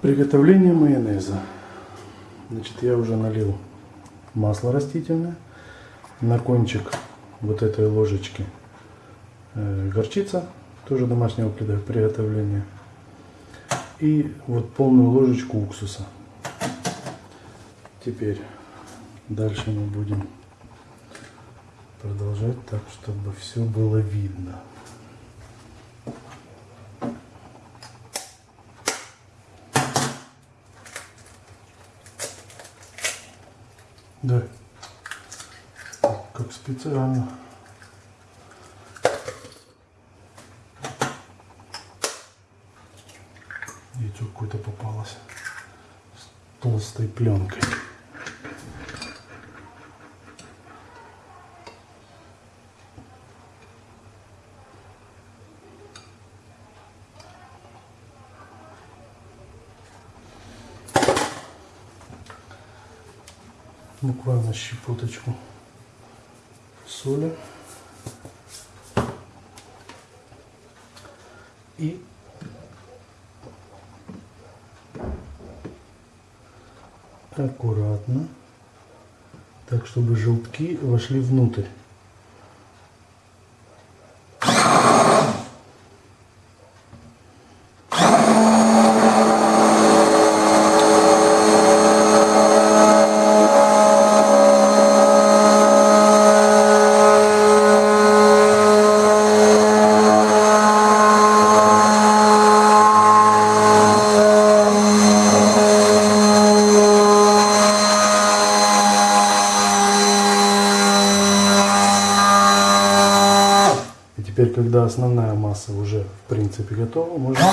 Приготовление майонеза. Значит, я уже налил масло растительное. На кончик вот этой ложечки э, горчица, тоже домашнего приготовления. И вот полную ложечку уксуса. Теперь дальше мы будем продолжать так, чтобы все было видно. Да. Как специально. Яйцо какое-то попалось с толстой пленкой. Буквально щепоточку соли. И аккуратно так чтобы желтки вошли внутрь Теперь, когда основная масса уже в принципе готова, можно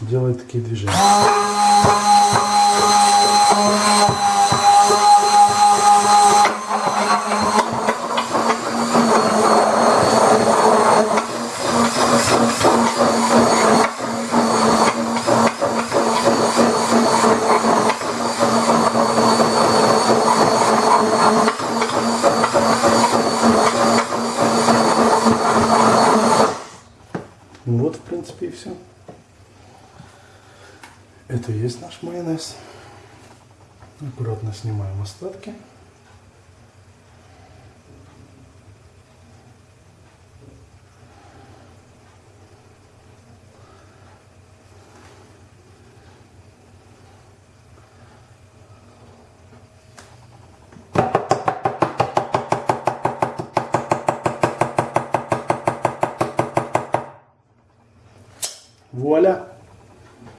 делать такие движения. Ну вот, в принципе, и все. Это и есть наш майонез. Аккуратно снимаем остатки. Voilà.